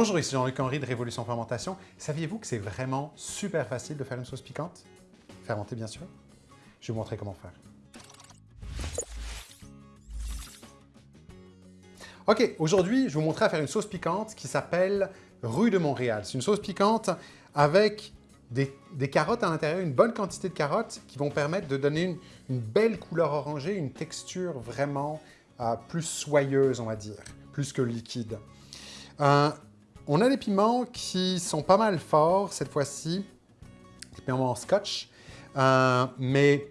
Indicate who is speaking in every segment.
Speaker 1: Bonjour, ici Jean-Luc Henry de Révolution Fermentation. Saviez-vous que c'est vraiment super facile de faire une sauce piquante? Fermentée, bien sûr. Je vais vous montrer comment faire. Ok, aujourd'hui, je vais vous montrer à faire une sauce piquante qui s'appelle Rue de Montréal. C'est une sauce piquante avec des, carottes à l'intérieur, une bonne quantité de carottes qui vont permettre de donner une, belle couleur orangée, une texture vraiment euh, plus soyeuse, on va dire, plus que liquide. Euh, on a des piments qui sont pas mal forts cette fois-ci, des piments en scotch, euh, mais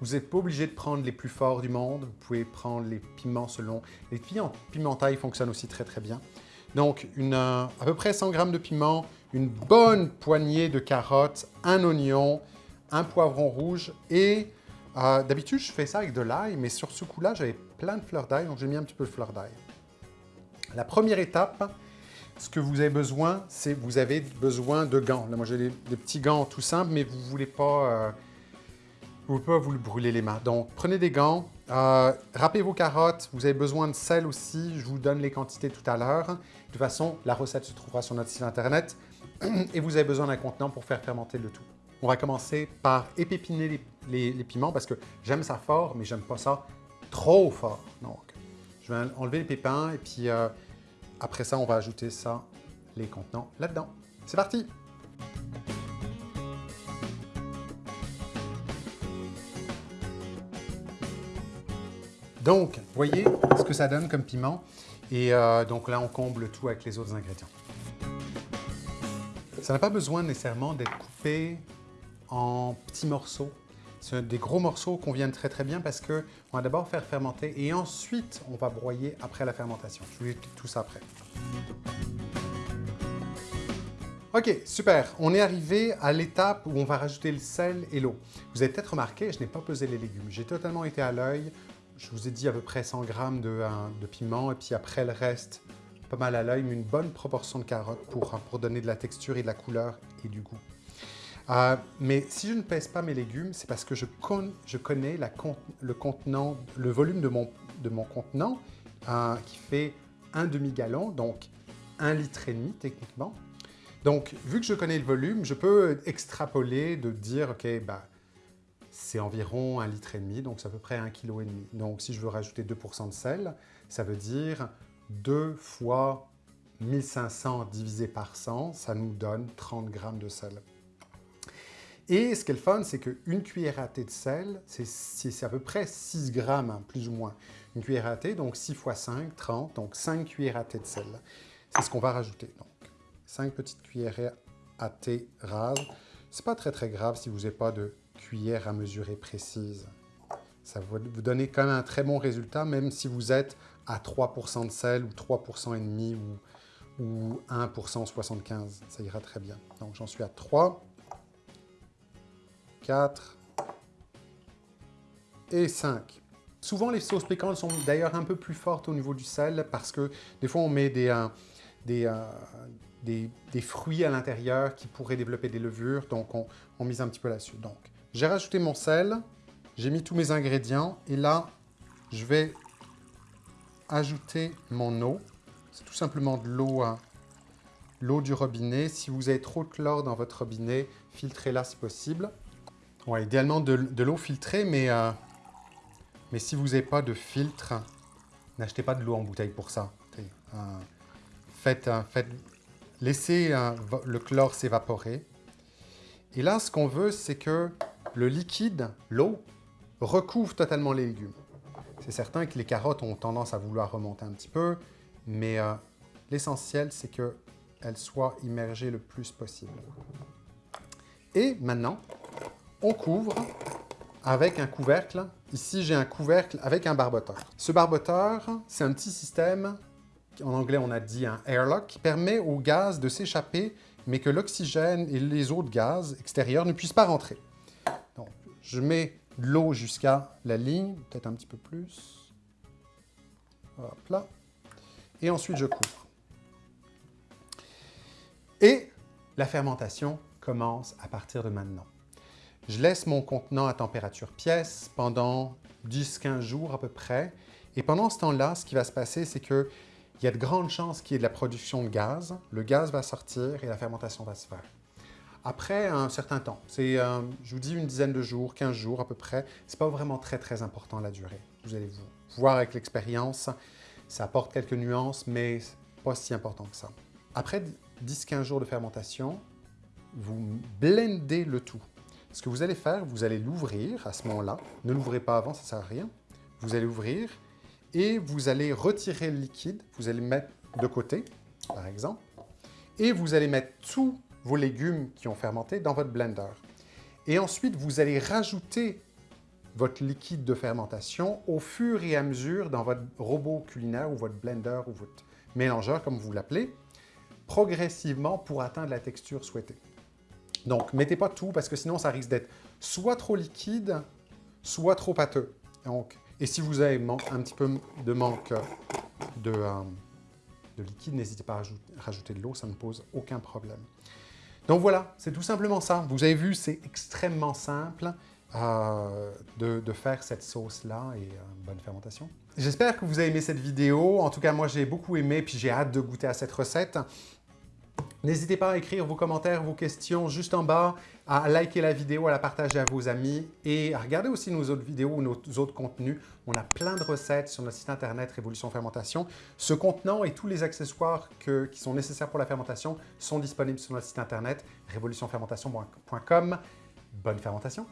Speaker 1: vous n'êtes pas obligé de prendre les plus forts du monde. Vous pouvez prendre les piments selon... Les piments pimentailles fonctionnent aussi très très bien. Donc, une, euh, à peu près 100 g de piment, une bonne poignée de carottes, un oignon, un poivron rouge et euh, d'habitude, je fais ça avec de l'ail, mais sur ce coup-là, j'avais plein de fleurs d'ail, donc j'ai mis un petit peu de fleurs d'ail. La première étape, ce que vous avez besoin, c'est vous avez besoin de gants. Là, moi, j'ai des, petits gants tout simples, mais vous ne voulez pas... Euh, vous pouvez vous brûler les mains. Donc, prenez des gants, euh, râpez vos carottes, vous avez besoin de sel aussi, je vous donne les quantités tout à l'heure. De toute façon, la recette se trouvera sur notre site internet et vous avez besoin d'un contenant pour faire fermenter le tout. On va commencer par épépiner les, piments parce que j'aime ça fort, mais j'aime pas ça trop fort. Donc, je vais enlever les pépins et puis euh, après ça, on va ajouter ça, les contenants là-dedans. C'est parti Donc, voyez ce que ça donne comme piment. Et euh, donc là, on comble tout avec les autres ingrédients. Ça n'a pas besoin nécessairement d'être coupé en petits morceaux. C'est des gros morceaux qu'on vient très très bien parce qu'on va d'abord faire fermenter et ensuite on va broyer après la fermentation. Je vous explique tout ça après. Ok, super. On est arrivé à l'étape où on va rajouter le sel et l'eau. Vous avez peut-être remarqué, je n'ai pas pesé les légumes. J'ai totalement été à l'œil. Je vous ai dit à peu près 100 g de, piment et puis après le reste, pas mal à l'œil, mais une bonne proportion de carottes pour donner de la texture et de la couleur et du goût. Euh, mais si je ne pèse pas mes légumes, c'est parce que je, connais le volume de mon, contenant euh, qui fait un demi-gallon, donc un litre et demi techniquement. Donc, vu que je connais le volume, je peux extrapoler de dire, OK, bah, c'est environ un litre et demi, donc c'est à peu près un kilo et demi. Donc, si je veux rajouter 2% de sel, ça veut dire 2 fois 1500 divisé par 100, ça nous donne 30 grammes de sel. Et ce qui est le fun, c'est qu'une cuillère à thé de sel, c'est à peu près 6 grammes, hein, plus ou moins. Une cuillère à thé, donc 6 fois 5, 30, donc 5 cuillères à thé de sel. C'est ce qu'on va rajouter. Donc, 5 petites cuillères à thé rases. C'est pas très très grave si vous n'avez pas de cuillère à mesurer précise. Ça va vous donner quand même un très bon résultat, même si vous êtes à 3% de sel ou 3% et demi ou, ou 1% 75. Ça ira très bien. Donc j'en suis à 3. 4 et 5. Souvent, les sauces piquantes sont d'ailleurs un peu plus fortes au niveau du sel parce que des fois, on met des, euh, euh, des, des, fruits à l'intérieur qui pourraient développer des levures, donc on, mise un petit peu là-dessus. Donc, j'ai rajouté mon sel, j'ai mis tous mes ingrédients et là, je vais ajouter mon eau. C'est tout simplement de l'eau hein, l'eau du robinet. Si vous avez trop de chlore dans votre robinet, filtrez-la si possible. Idéalement de, l'eau filtrée, mais, euh, mais si vous n'avez pas de filtre, n'achetez pas de l'eau en bouteille pour ça. Euh, euh, laissez le chlore s'évaporer. Et là, ce qu'on veut, c'est que le liquide, l'eau, recouvre totalement les légumes. C'est certain que les carottes ont tendance à vouloir remonter un petit peu, mais l'essentiel, c'est qu'elles soient immergées le plus possible. Et maintenant, on couvre avec un couvercle. Ici, j'ai un couvercle avec un barboteur. Ce barboteur, c'est un petit système, en anglais on a dit un airlock, qui permet au gaz de s'échapper, mais que l'oxygène et les autres gaz extérieurs ne puissent pas rentrer. Donc, je mets l'eau jusqu'à la ligne, peut-être un petit peu plus. Hop là. Et ensuite, je couvre. Et la fermentation commence à partir de maintenant. Je laisse mon contenant à température pièce pendant 10-15 jours à peu près. Et pendant ce temps-là, ce qui va se passer, c'est que il y a de grandes chances qu'il y ait de la production de gaz. Le gaz va sortir et la fermentation va se faire. Après un certain temps, c'est, euh, je vous dis, une dizaine de jours, 15 jours à peu près, c'est pas vraiment très très important la durée. Vous allez voir avec l'expérience, ça apporte quelques nuances, mais pas si important que ça. Après 10-15 jours de fermentation, vous blendez le tout. Ce que vous allez faire, vous allez l'ouvrir à ce moment-là. Ne l'ouvrez pas avant, ça ne sert à rien. Vous allez ouvrir et vous allez retirer le liquide. Vous allez le mettre de côté, par exemple. Et vous allez mettre tous vos légumes qui ont fermenté dans votre blender. Et ensuite, vous allez rajouter votre liquide de fermentation au fur et à mesure dans votre robot culinaire ou votre blender ou votre mélangeur, comme vous l'appelez, progressivement pour atteindre la texture souhaitée. Donc, mettez pas tout parce que sinon, ça risque d'être soit trop liquide, soit trop pâteux. Donc, et si vous avez un petit peu de manque de, euh, de liquide, n'hésitez pas à rajouter de l'eau, ça ne pose aucun problème. Donc voilà, c'est tout simplement ça. Vous avez vu, c'est extrêmement simple euh, de, faire cette sauce-là et euh, bonne fermentation. J'espère que vous avez aimé cette vidéo. En tout cas, moi, j'ai beaucoup aimé puis j'ai hâte de goûter à cette recette. N'hésitez pas à écrire vos commentaires, vos questions juste en bas, à liker la vidéo, à la partager à vos amis et à regarder aussi nos autres vidéos ou nos autres contenus. On a plein de recettes sur notre site internet Révolution Fermentation. Ce contenant et tous les accessoires qui sont nécessaires pour la fermentation sont disponibles sur notre site internet révolutionfermentation.com. Bonne fermentation